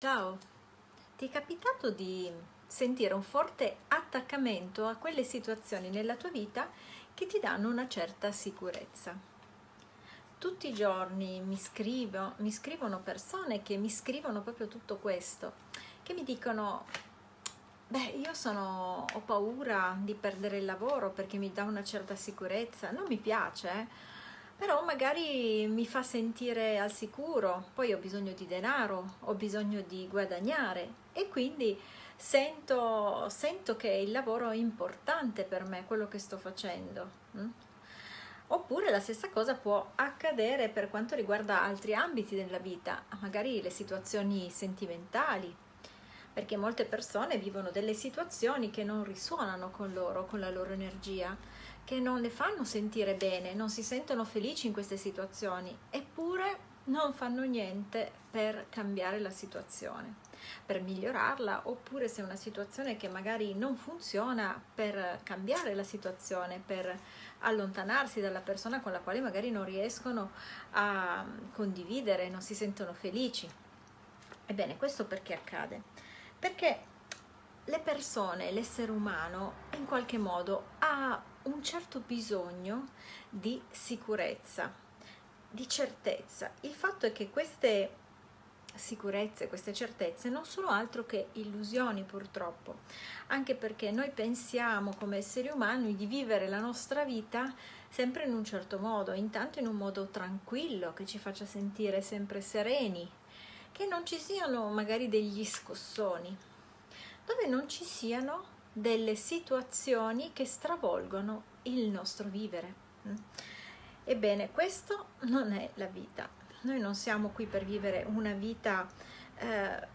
Ciao, ti è capitato di sentire un forte attaccamento a quelle situazioni nella tua vita che ti danno una certa sicurezza? Tutti i giorni mi, scrivo, mi scrivono persone che mi scrivono proprio tutto questo, che mi dicono beh io sono, ho paura di perdere il lavoro perché mi dà una certa sicurezza, non mi piace eh? Però magari mi fa sentire al sicuro, poi ho bisogno di denaro, ho bisogno di guadagnare e quindi sento, sento che il lavoro è importante per me, quello che sto facendo. Mm? Oppure la stessa cosa può accadere per quanto riguarda altri ambiti della vita, magari le situazioni sentimentali, perché molte persone vivono delle situazioni che non risuonano con loro, con la loro energia, che non le fanno sentire bene, non si sentono felici in queste situazioni, eppure non fanno niente per cambiare la situazione, per migliorarla, oppure se è una situazione che magari non funziona, per cambiare la situazione, per allontanarsi dalla persona con la quale magari non riescono a condividere, non si sentono felici. Ebbene, questo perché accade? Perché le persone, l'essere umano, in qualche modo ha un certo bisogno di sicurezza, di certezza. Il fatto è che queste sicurezze, queste certezze non sono altro che illusioni purtroppo, anche perché noi pensiamo come esseri umani di vivere la nostra vita sempre in un certo modo, intanto in un modo tranquillo, che ci faccia sentire sempre sereni, che non ci siano magari degli scossoni, dove non ci siano delle situazioni che stravolgono il nostro vivere. Mm. Ebbene, questo non è la vita. Noi non siamo qui per vivere una vita eh,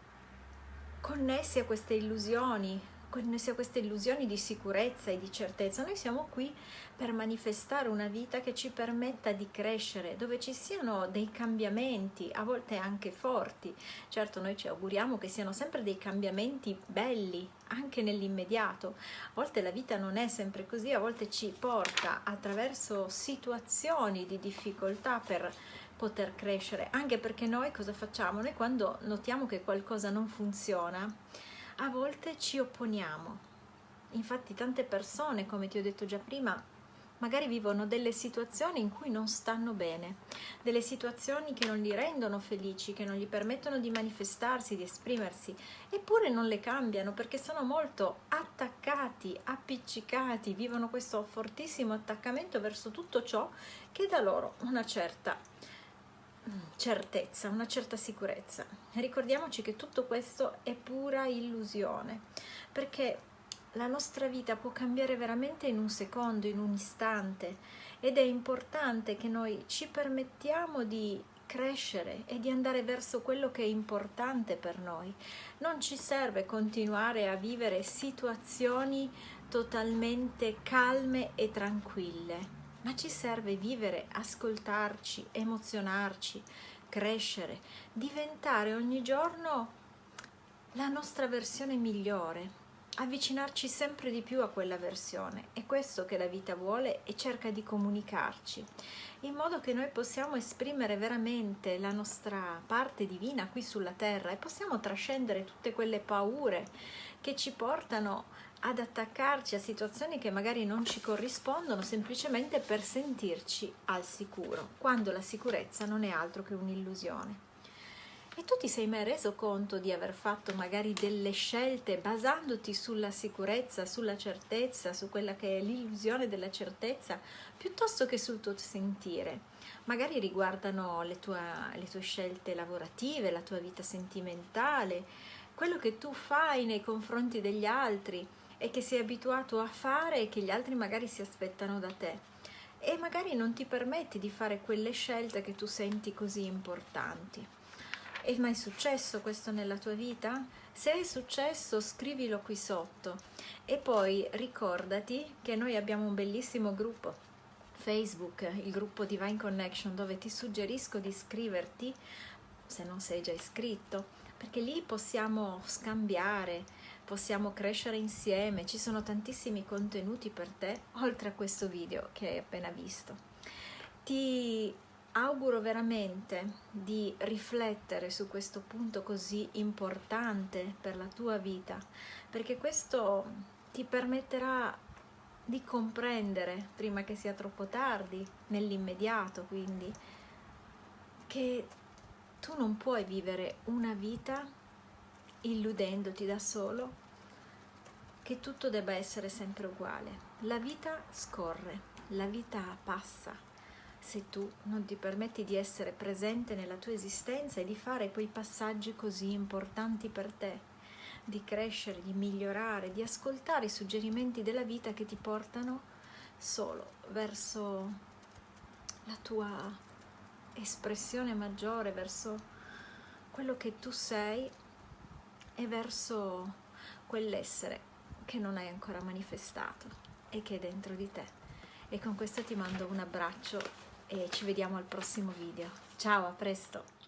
connessi a queste illusioni, connessi a queste illusioni di sicurezza e di certezza. Noi siamo qui per manifestare una vita che ci permetta di crescere, dove ci siano dei cambiamenti, a volte anche forti. Certo, noi ci auguriamo che siano sempre dei cambiamenti belli, anche nell'immediato. A volte la vita non è sempre così, a volte ci porta attraverso situazioni di difficoltà per poter crescere, anche perché noi cosa facciamo? Noi quando notiamo che qualcosa non funziona, a volte ci opponiamo. Infatti tante persone, come ti ho detto già prima, magari vivono delle situazioni in cui non stanno bene, delle situazioni che non li rendono felici, che non gli permettono di manifestarsi, di esprimersi, eppure non le cambiano perché sono molto attaccati, appiccicati, vivono questo fortissimo attaccamento verso tutto ciò che dà loro una certa certezza, una certa sicurezza. Ricordiamoci che tutto questo è pura illusione, perché la nostra vita può cambiare veramente in un secondo, in un istante ed è importante che noi ci permettiamo di crescere e di andare verso quello che è importante per noi. Non ci serve continuare a vivere situazioni totalmente calme e tranquille, ma ci serve vivere, ascoltarci, emozionarci, crescere, diventare ogni giorno la nostra versione migliore, avvicinarci sempre di più a quella versione. È questo che la vita vuole e cerca di comunicarci, in modo che noi possiamo esprimere veramente la nostra parte divina qui sulla terra e possiamo trascendere tutte quelle paure che ci portano ad attaccarci a situazioni che magari non ci corrispondono semplicemente per sentirci al sicuro, quando la sicurezza non è altro che un'illusione. E tu ti sei mai reso conto di aver fatto magari delle scelte basandoti sulla sicurezza, sulla certezza, su quella che è l'illusione della certezza, piuttosto che sul tuo sentire? Magari riguardano le tue, le tue scelte lavorative, la tua vita sentimentale, quello che tu fai nei confronti degli altri, e che sei abituato a fare e che gli altri magari si aspettano da te e magari non ti permetti di fare quelle scelte che tu senti così importanti. È mai successo questo nella tua vita? Se è successo scrivilo qui sotto e poi ricordati che noi abbiamo un bellissimo gruppo Facebook, il gruppo Divine Connection dove ti suggerisco di iscriverti se non sei già iscritto perché lì possiamo scambiare possiamo crescere insieme, ci sono tantissimi contenuti per te oltre a questo video che hai appena visto. Ti auguro veramente di riflettere su questo punto così importante per la tua vita, perché questo ti permetterà di comprendere, prima che sia troppo tardi, nell'immediato quindi, che tu non puoi vivere una vita illudendoti da solo che tutto debba essere sempre uguale. La vita scorre, la vita passa. Se tu non ti permetti di essere presente nella tua esistenza e di fare quei passaggi così importanti per te, di crescere, di migliorare, di ascoltare i suggerimenti della vita che ti portano solo verso la tua espressione maggiore, verso quello che tu sei e verso quell'essere che non hai ancora manifestato e che è dentro di te. E con questo ti mando un abbraccio e ci vediamo al prossimo video. Ciao, a presto!